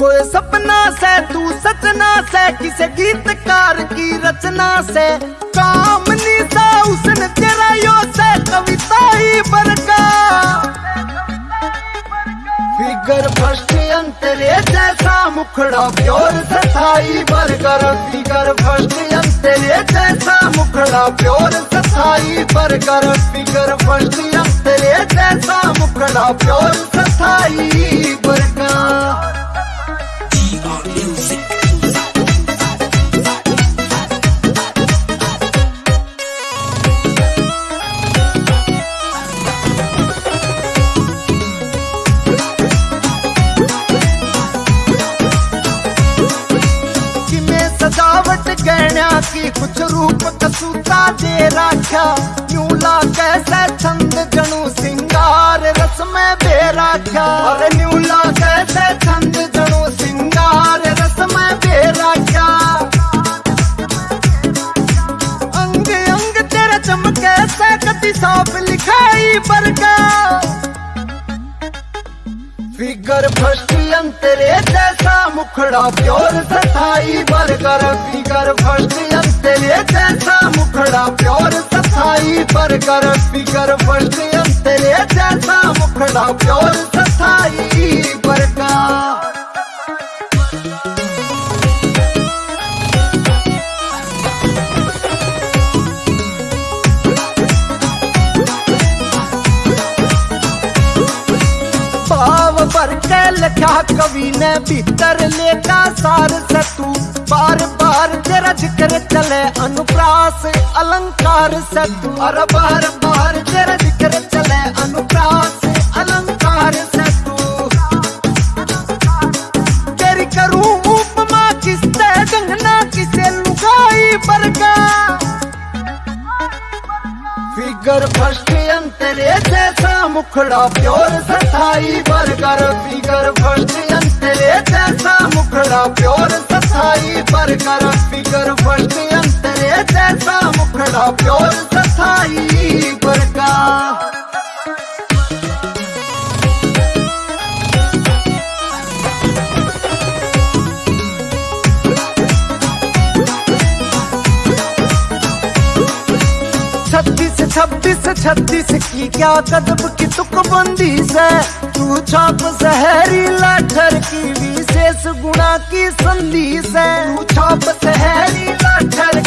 कोई सपना से, तू सचना से, किसे गीतकार की रचना से? कामनी सा उसने तेरा यो से, कविता ही बरका फिगर फ़र्स्ट अंतरे जैसा मुखड़ा, प्योर सथाई बरकर, फिगर फ़र्स्ट अंतरे जैसा मुखड़ा, प्योर सथाई बरकर, फिगर फ़र्स्ट अंतरे जैसा मुखड़ा प्योर सथाई बरका। सजावट गहना की कुछ रूप कसूता दे राख्या। साफ़ लिखाई बरगा फिगर फ़र्स्ट अंतरे जैसा मुखड़ा, प्योर सथाई बरगर फिगर फ़र्स्ट अंतरे जैसा मुखड़ा, प्योर सथाई बरगर फिगर फ़र्स्ट अंतरे जैसा मुखड़ा, प्योर सथाई बरगा लिखा कवि ने भीतर लेका सार से तू? बार बार तेरा ज़िक्र चले अनुप्रास, अलंकार से तू। और बार बार तेरा ज़िक्र चले अनुप्रास, अलंकार से तू। तेरी करूँ उपमा किसते गंगना किसे बरगा? फिगर फ़र्स्ट अंतरे जैसा मुखड़ा प्योर सथाई बरगर, फिगर फ़र्स्ट तेरे जैसा मुखड़ा प्योर सथाई बरगर, फिगर फ़र्स्ट तेरे जैसा मुखड़ा प्योर सथाई बरगा। छब्बीस, छत्तीस की क्या कदम की तुकबंदी से? तू छाप सहरी लाठर की विशेष गुणा की संधि से। तू छाप सहरी लाठर